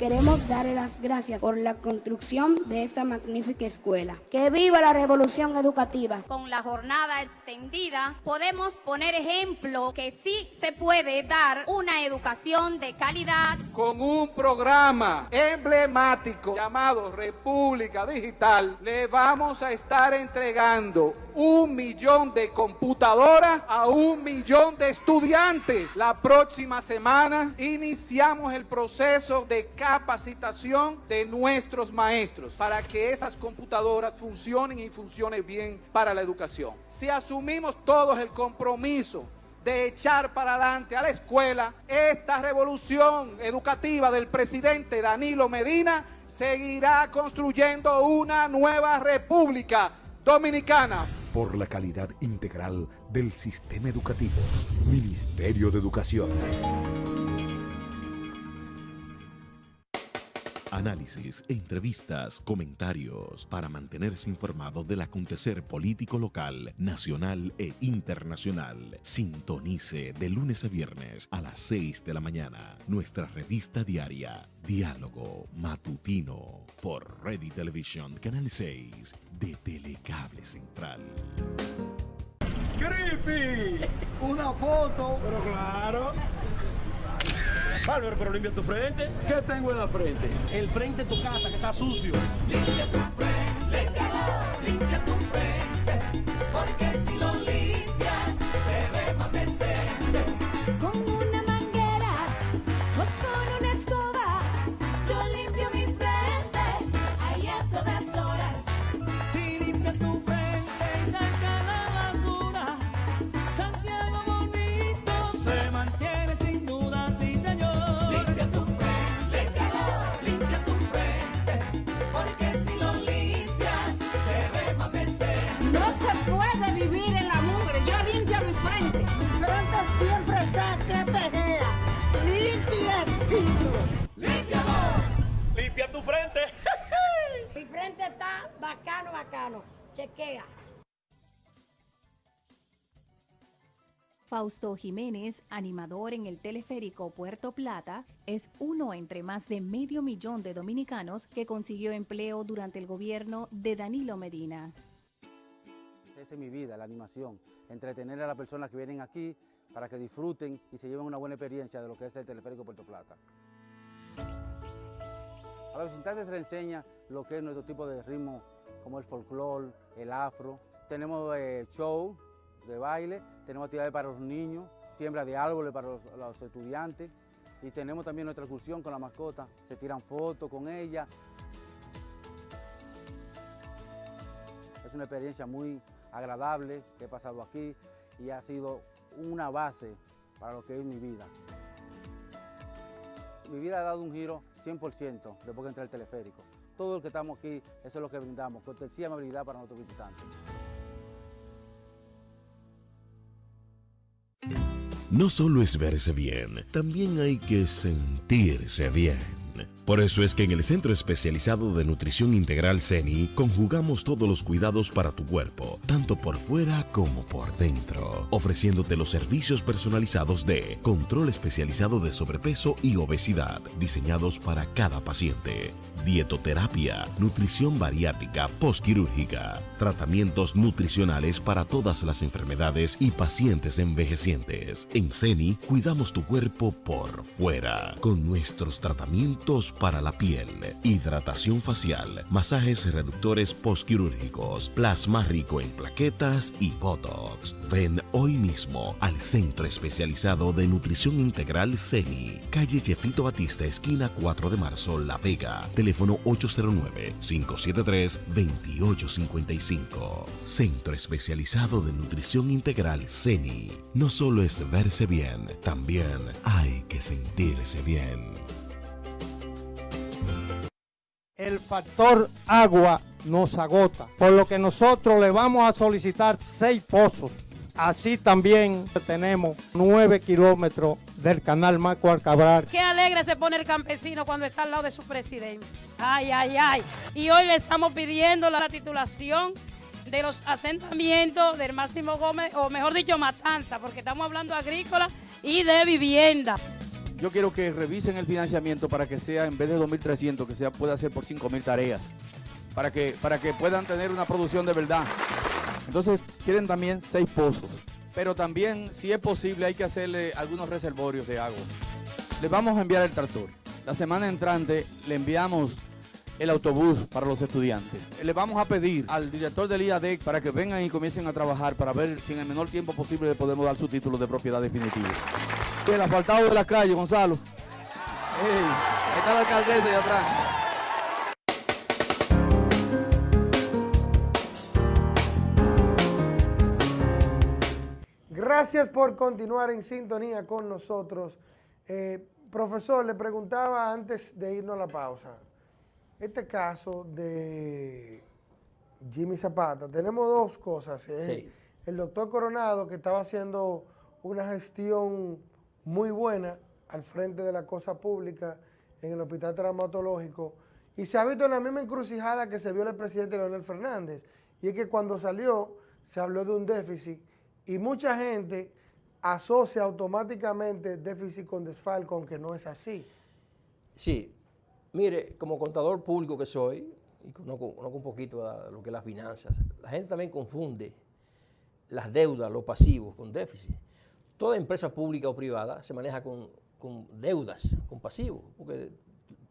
Queremos darle las gracias por la construcción de esta magnífica escuela. ¡Que viva la revolución educativa! Con la jornada extendida podemos poner ejemplo que sí se puede dar una educación de calidad. Con un programa emblemático llamado República Digital, le vamos a estar entregando un millón de computadoras a un millón de estudiantes. La próxima semana iniciamos el proceso de capacitación de nuestros maestros para que esas computadoras funcionen y funcionen bien para la educación. Si asumimos todos el compromiso de echar para adelante a la escuela, esta revolución educativa del presidente Danilo Medina seguirá construyendo una nueva república dominicana. Por la calidad integral del sistema educativo. Ministerio de Educación. Análisis, entrevistas, comentarios para mantenerse informado del acontecer político local, nacional e internacional. Sintonice de lunes a viernes a las 6 de la mañana nuestra revista diaria Diálogo Matutino por Ready Television Canal 6 de Telecable Central. ¡Creepy! Una foto. Pero claro. Bárbaro, pero limpia tu frente. ¿Qué tengo en la frente? El frente de tu casa que está sucio. Fausto Jiménez, animador en el teleférico Puerto Plata, es uno entre más de medio millón de dominicanos que consiguió empleo durante el gobierno de Danilo Medina. Esta es mi vida, la animación, entretener a las personas que vienen aquí para que disfruten y se lleven una buena experiencia de lo que es el teleférico Puerto Plata. A los visitantes se les enseña lo que es nuestro tipo de ritmo, como el folclore, el afro. Tenemos eh, show de baile, tenemos actividades para los niños, siembra de árboles para los, estudiantes y tenemos también nuestra excursión con la mascota, se tiran fotos con ella. Es una experiencia muy agradable que he pasado aquí y ha sido una base para lo que es mi vida. Mi vida ha dado un giro 100% después que entré al teleférico. Todo el que estamos aquí, eso es lo que brindamos, cortesía y amabilidad para nuestros visitantes. No solo es verse bien, también hay que sentirse bien. Por eso es que en el Centro Especializado de Nutrición Integral CENI conjugamos todos los cuidados para tu cuerpo, tanto por fuera como por dentro, ofreciéndote los servicios personalizados de control especializado de sobrepeso y obesidad, diseñados para cada paciente, dietoterapia, nutrición bariátrica postquirúrgica, tratamientos nutricionales para todas las enfermedades y pacientes envejecientes. En CENI cuidamos tu cuerpo por fuera, con nuestros tratamientos para la piel, hidratación facial, masajes reductores postquirúrgicos, plasma rico en plaquetas y botox. Ven hoy mismo al Centro Especializado de Nutrición Integral CENI, calle Jefito Batista, esquina 4 de marzo, La Vega, teléfono 809-573-2855. Centro Especializado de Nutrición Integral CENI. No solo es verse bien, también hay que sentirse bien. El factor agua nos agota, por lo que nosotros le vamos a solicitar seis pozos. Así también tenemos nueve kilómetros del canal Marco Alcabral. Qué alegre se pone el campesino cuando está al lado de su presidente. Ay, ay, ay. Y hoy le estamos pidiendo la titulación de los asentamientos del Máximo Gómez, o mejor dicho, Matanza, porque estamos hablando agrícola y de vivienda. Yo quiero que revisen el financiamiento para que sea, en vez de 2.300, que sea pueda ser por 5.000 tareas, para que, para que puedan tener una producción de verdad. Entonces, quieren también seis pozos, pero también, si es posible, hay que hacerle algunos reservorios de agua. Les vamos a enviar el tractor. La semana entrante le enviamos el autobús para los estudiantes. Le vamos a pedir al director del IADEC para que vengan y comiencen a trabajar para ver si en el menor tiempo posible le podemos dar su título de propiedad definitiva. El asfaltado de la calle, Gonzalo. Ahí está la alcaldesa de atrás. Gracias por continuar en sintonía con nosotros. Eh, profesor, le preguntaba antes de irnos a la pausa, este caso de Jimmy Zapata, tenemos dos cosas. eh. Sí. El doctor Coronado, que estaba haciendo una gestión muy buena al frente de la cosa pública en el hospital traumatológico, y se ha visto en la misma encrucijada que se vio el presidente Leonel Fernández, y es que cuando salió se habló de un déficit, y mucha gente asocia automáticamente déficit con desfalco, aunque no es así. Sí, mire, como contador público que soy, y conozco, conozco un poquito a lo que es las finanzas, la gente también confunde las deudas, los pasivos, con déficit. Toda empresa pública o privada se maneja con, con deudas, con pasivos, porque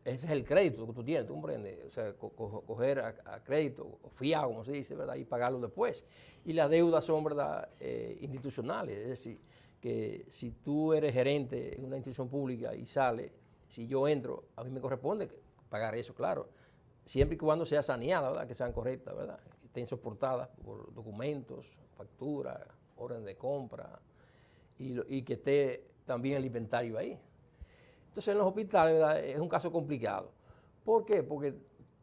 ese es el crédito que tú tienes, ¿tú comprendes? O sea, co- co- coger a, crédito, o fiado, como se dice, ¿verdad? Y pagarlo después. Y las deudas son, ¿verdad?, eh, institucionales, es decir, que si tú eres gerente en una institución pública y sale, si yo entro, a mí me corresponde pagar eso, claro, siempre y cuando sea saneada, ¿verdad?, que sean correctas, ¿verdad?, estén soportadas por documentos, factura, orden de compra, y, lo- y que esté también el inventario ahí. Entonces, en los hospitales ¿verdad? es un caso complicado. ¿Por qué? Porque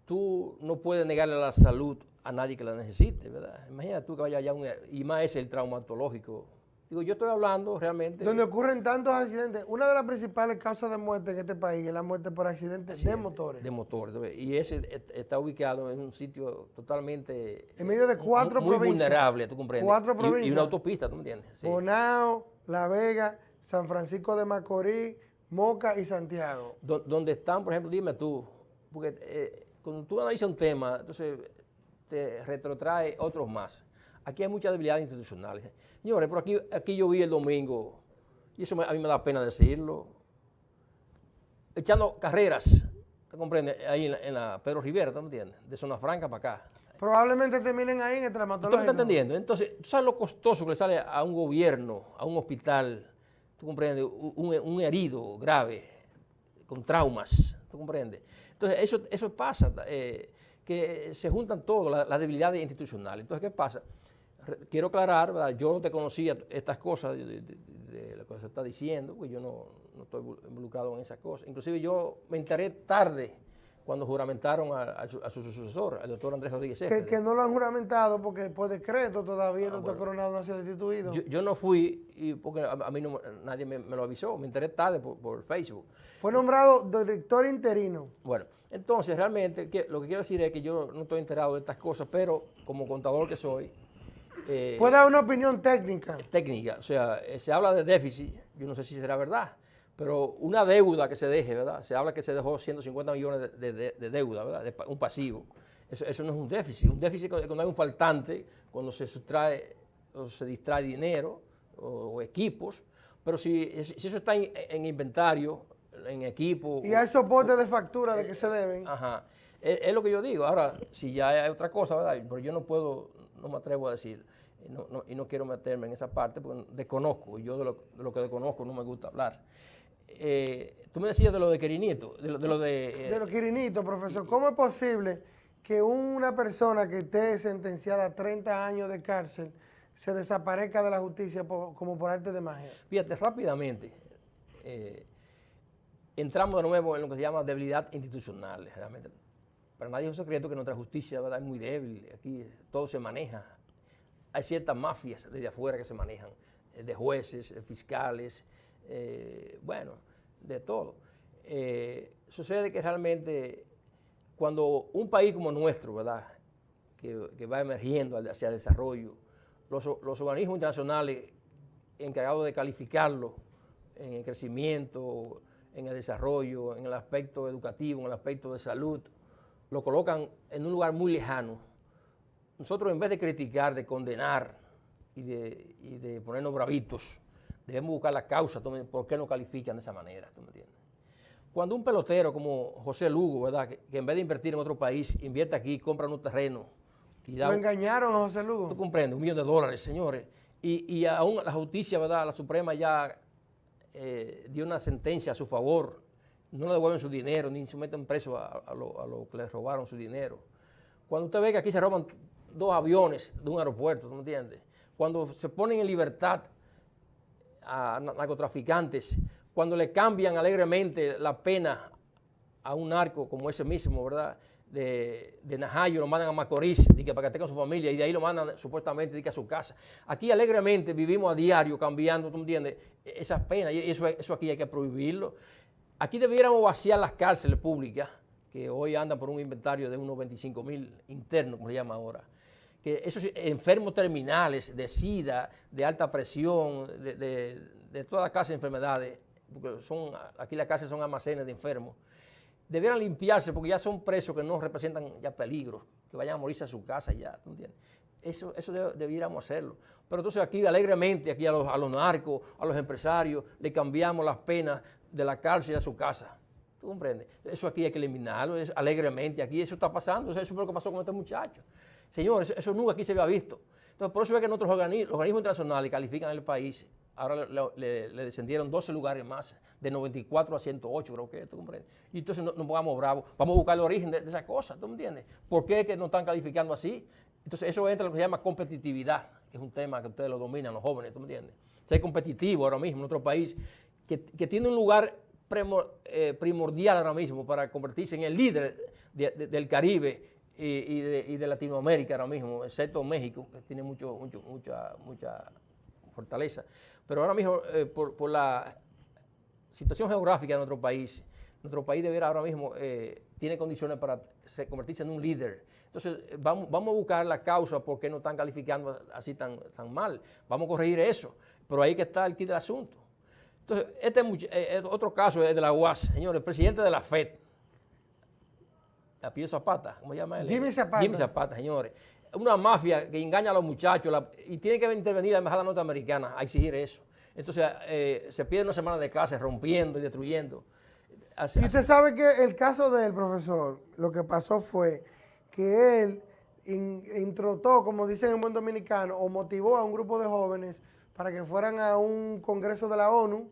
tú no puedes negarle la salud a nadie que la necesite, ¿verdad? Imagina tú que vaya allá, un- y más es el traumatológico Digo, yo estoy hablando realmente... Donde ocurren tantos accidentes. Una de las principales causas de muerte en este país es la muerte por accidentes de motores. De motores. Y ese está ubicado en un sitio totalmente... En medio de eh, cuatro muy provincias. vulnerable, ¿tú comprendes? Cuatro Y- Y, provincias. una autopista, ¿tú me entiendes? Sí. Bonao, La Vega, San Francisco de Macorís, Moca y Santiago. Do- donde están, por ejemplo, dime tú, porque eh, cuando tú analizas un tema, entonces te retrotrae otros más. Aquí hay muchas debilidades institucionales. Señores, pero aquí, aquí yo vi el domingo, y eso me- a mí me da pena decirlo, echando carreras, ¿te comprendes? Ahí en la, en la Pedro Rivera, ¿tú me entiendes? De Zona Franca para acá. Probablemente terminen ahí en el ¿Tú me estás entendiendo? Entonces, ¿tú sabes lo costoso que le sale a un gobierno, a un hospital, tú comprendes, un, herido grave, con traumas, tú comprendes? Entonces, eso, eso pasa, eh, que se juntan todas las las debilidades institucionales. Entonces, ¿qué pasa? Quiero aclarar, yo no te conocía estas cosas de- de lo que se está diciendo, porque yo no, no estoy involucrado en esas cosas. Inclusive yo me enteré tarde cuando juramentaron a, a su, a su sucesor, al doctor Andrés Rodríguez Que, que no lo han juramentado porque por decreto todavía el doctor bueno. Coronado no ha sido destituido. Yo, yo no fui y porque a, a mí no, nadie me, me lo avisó, me enteré tarde por, por Facebook. Fue nombrado director interino. Bueno, entonces realmente que- lo que quiero decir es que yo no estoy enterado de estas cosas, pero como contador que soy, eh, Puede dar una opinión técnica. técnica, o sea, eh, se habla de déficit, yo no sé si será verdad, pero una deuda que se deje, ¿verdad? Se habla que se dejó 150 millones de, de- de- de deuda, ¿verdad? De un pasivo. Eso, eso no es un déficit. Un déficit es cuando hay un faltante, cuando se sustrae o se distrae dinero o, o equipos, pero si, si eso está en, en inventario, en equipo... Y hay soporte de factura de que se deben. Ajá. Es, es lo que yo digo. Ahora, si ya hay otra cosa, ¿verdad? Pero yo no puedo, no me atrevo a decir, y no, no- y no quiero meterme en esa parte porque desconozco, yo de lo, de lo que desconozco no me gusta hablar. Eh, tú me decías de lo de Querinito, de lo de... Lo de, eh, De los quirinitos, profesor, ¿cómo es posible que una persona que esté sentenciada a 30 años de cárcel se desaparezca de la justicia por- como por arte de magia? Fíjate, rápidamente, eh, entramos de nuevo en lo que se llama debilidad institucional. Realmente. Para nadie es un secreto que nuestra justicia ¿verdad? es muy débil, aquí todo se maneja. Hay ciertas mafias desde afuera que se manejan, eh, de jueces, de fiscales, eh, bueno, de todo. Eh, sucede que realmente cuando un país como nuestro, ¿verdad? Que, que va emergiendo hacia el desarrollo, los, los organismos internacionales encargados de calificarlo en el crecimiento, en el desarrollo, en el aspecto educativo, en el aspecto de salud, lo colocan en un lugar muy lejano. Nosotros en vez de criticar, de condenar y de, y de ponernos bravitos, debemos buscar la causa, ¿tú me- por qué no califican de esa manera, ¿tú me entiendes? Cuando un pelotero como José Lugo, ¿verdad? Que, que en vez de invertir en otro país, invierte aquí, compra un terreno y da Lo engañaron a José Lugo. Tú comprendes, un millón de dólares, señores. Y, y aún la justicia, ¿verdad? La Suprema ya eh, dio una sentencia a su favor. No le devuelven su dinero, ni se meten preso a, a lo, que le robaron su dinero. Cuando usted ve que aquí se roban dos aviones de un aeropuerto, ¿tú me entiendes? Cuando se ponen en libertad a na- narcotraficantes, cuando le cambian alegremente la pena a un narco como ese mismo, ¿verdad? De, de Najayo, lo mandan a Macorís, que para que esté su familia, y de ahí lo mandan supuestamente que a su casa. Aquí alegremente vivimos a diario cambiando, ¿tú entiendes? E- Esas penas, y eso, eso aquí hay que prohibirlo. Aquí debiéramos vaciar las cárceles públicas, que hoy andan por un inventario de unos 25 mil internos, como se llama ahora. Que esos enfermos terminales de SIDA, de alta presión, de, de, de toda clase de enfermedades, porque son, aquí las cárceles son almacenes de enfermos, debieran limpiarse porque ya son presos que no representan ya peligros, que vayan a morirse a su casa ya, ¿tú entiendes? Eso, eso debiéramos hacerlo. Pero entonces aquí alegremente, aquí a los, a los narcos, a los empresarios, le cambiamos las penas de la cárcel a su casa. ¿Tú comprendes? Eso aquí hay que eliminarlo, es alegremente. Aquí eso está pasando, eso fue lo que pasó con este muchacho. Señores, eso, nunca aquí se había visto. Entonces, por eso es que nuestros organismos, organismos internacionales califican el país, ahora le, descendieron 12 lugares más, de 94 a 108, creo que, ¿tú comprendes? Y entonces no, no pongamos bravos, vamos a buscar el origen de, de esa cosa, ¿tú me entiendes? ¿Por qué es que no están calificando así? Entonces, eso entra en lo que se llama competitividad, que es un tema que ustedes lo dominan, los jóvenes, ¿tú me entiendes? Ser competitivo ahora mismo en nuestro país, que, tiene un lugar eh, primordial ahora mismo para convertirse en el líder de- de- del Caribe y, y de, y de Latinoamérica ahora mismo, excepto México, que tiene mucho, mucho, mucha, mucha fortaleza. Pero ahora mismo, eh, por, por la situación geográfica de nuestro país, nuestro país deberá ahora mismo eh, tiene condiciones para se- convertirse en un líder. Entonces, vamos, vamos a buscar la causa por qué no están calificando así tan, tan mal. Vamos a corregir eso. Pero ahí que está el kit del asunto. Entonces, este es eh, eh, otro caso es de la UAS, señores, el presidente de la FED, Apellido Zapata, ¿cómo se llama él? Jimmy Zapata. Jimmy Zapata, señores. Una mafia que engaña a los muchachos la- y tiene que intervenir la embajada norteamericana a exigir eso. Entonces, eh, se pierde una semana de clases rompiendo y destruyendo. Así- Y usted sabe que el caso del profesor, lo que pasó fue que él in- introtó, como dicen en buen dominicano, o motivó a un grupo de jóvenes para que fueran a un congreso de la ONU,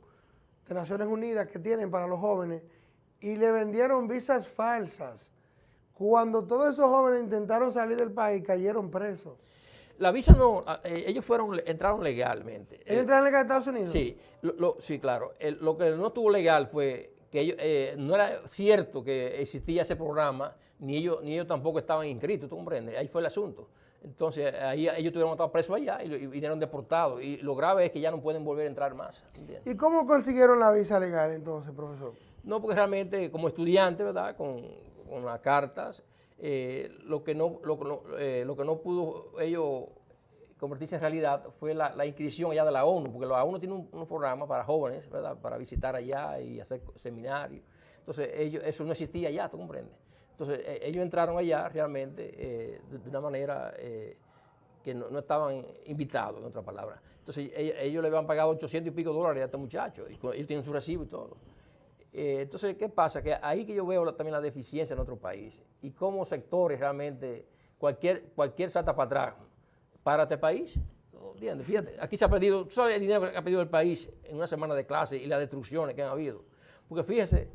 de Naciones Unidas, que tienen para los jóvenes, y le vendieron visas falsas. Cuando todos esos jóvenes intentaron salir del país, cayeron presos. La visa no, eh, ellos fueron, entraron legalmente. ¿Ellos entraron legal a Estados Unidos? Sí, lo, lo- sí, claro. El- lo que no estuvo legal fue que ellos, eh, no era cierto que existía ese programa, ni ellos, ni ellos tampoco estaban inscritos, ¿tú comprendes? Ahí fue el asunto. Entonces, ahí ellos tuvieron estar presos allá y, y vinieron deportados. Y lo grave es que ya no pueden volver a entrar más. ¿entiendes? ¿Y cómo consiguieron la visa legal entonces, profesor? No, porque realmente como estudiante, ¿verdad? Con, con las cartas, eh, lo, que no, lo, eh, lo que no pudo ellos convertirse en realidad fue la, inscripción allá de la ONU, porque la ONU tiene un, unos programas para jóvenes, ¿verdad? Para visitar allá y hacer seminarios. Entonces, ellos, eso no existía allá, ¿tú comprendes? Entonces, eh, ellos entraron allá realmente eh, de, una manera eh, que no, estaban invitados, en otras palabras. Entonces, ellos, ellos le habían pagado 800 y pico dólares a este muchacho, y ellos tienen su recibo y todo. Eh, entonces, ¿qué pasa? Que ahí que yo veo también la deficiencia en nuestro país y cómo sectores realmente, cualquier, cualquier salta para atrás para este país. Fíjate, aquí se ha perdido, sabes el dinero que ha perdido el país en una semana de clase y las destrucciones que han habido. Porque fíjese,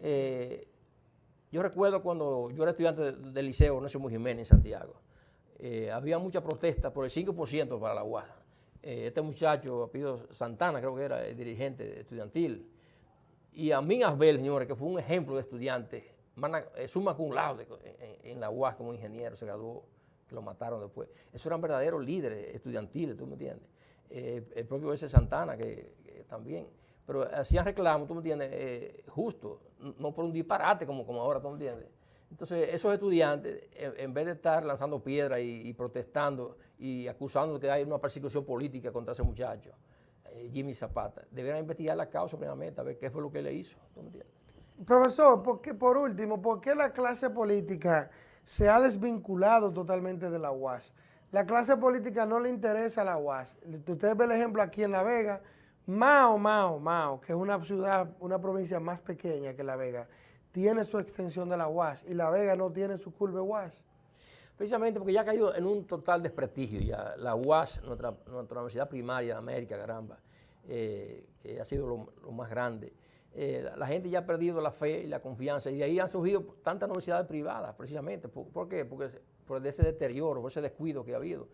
eh, yo recuerdo cuando yo era estudiante de- del liceo Ignacio Jiménez en Santiago, eh, había mucha protesta por el 5% para la UAS. Este muchacho, apellido Santana, creo que era el dirigente estudiantil, y a mí Asbel, señores, que fue un ejemplo de estudiante, eh, summa cum laude en, en la UAS como ingeniero, se graduó, lo mataron después. Esos eran verdaderos líderes estudiantiles, ¿tú me entiendes? Eh, el propio ese Santana, que, también. Pero hacían reclamos, ¿tú me entiendes? Eh, justo, no por un disparate como, como ahora, ¿tú me entiendes? Entonces, esos estudiantes, en, vez de estar lanzando piedras y, protestando y acusando de que hay una persecución política contra ese muchacho, Jimmy Zapata, deberían investigar la causa primeramente, a ver qué fue lo que le hizo. Profesor, ¿por por último, ¿por qué la clase política se ha desvinculado totalmente de la UAS? La clase política no le interesa a la UAS. Usted ve el ejemplo aquí en La Vega, Mao, Mao, Mao, que es una ciudad, una provincia más pequeña que La Vega, tiene su extensión de la UAS y La Vega no tiene su curva UAS. Precisamente porque ya ha caído en un total desprestigio. Ya la UAS, nuestra, universidad primaria de América, caramba, eh, que ha sido lo, más grande. Eh, la, gente ya ha perdido la fe y la confianza y de ahí han surgido tantas universidades privadas, precisamente. ¿Por, por qué? Porque por ese deterioro, por ese descuido que ha habido.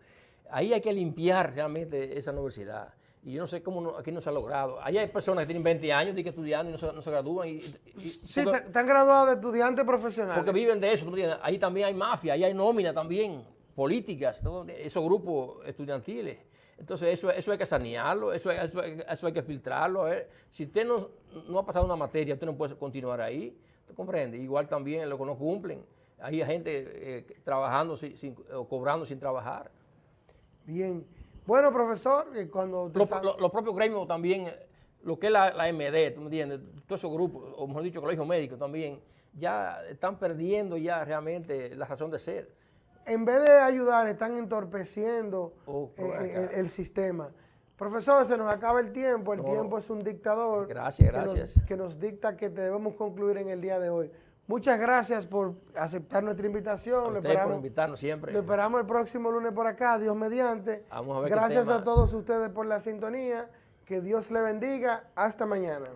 Ahí hay que limpiar realmente esa universidad. Y yo no sé cómo no- aquí no se ha logrado. Ahí hay personas que tienen 20 años de que estudiando y no se, no se gradúan. Y, y- Sí, están graduados de estudiantes profesionales. porque viven de eso. Ahí también hay mafia, ahí hay nómina también, políticas, todo, esos grupos estudiantiles. Entonces eso, eso hay que sanearlo, eso, hay- eso, hay- eso hay que filtrarlo. a ver. Si usted no, no ha pasado una materia, usted no puede continuar ahí, ¿tú comprendes? Igual también lo que no cumplen. Hay gente eh, trabajando sin, sin- o cobrando sin trabajar. Bien. Bueno, profesor, cuando... Los lo- los propios gremios también, lo que es la, la MD, ¿tú me entiendes? Todos esos grupos, o mejor dicho, colegios médicos también, ya están perdiendo ya realmente la razón de ser. en vez de ayudar, están entorpeciendo Oh, eh, el, el sistema. Profesor, se nos acaba el tiempo, el No. tiempo es un dictador. Gracias, que nos- gracias. Que nos, dicta que debemos concluir en el día de hoy. Muchas gracias por aceptar nuestra invitación. Lo ustedes por esperamos, invitarnos siempre. lo esperamos el próximo lunes por acá, Dios mediante. Vamos a ver qué Gracias a todos ustedes por la sintonía. Que Dios le bendiga. Hasta mañana.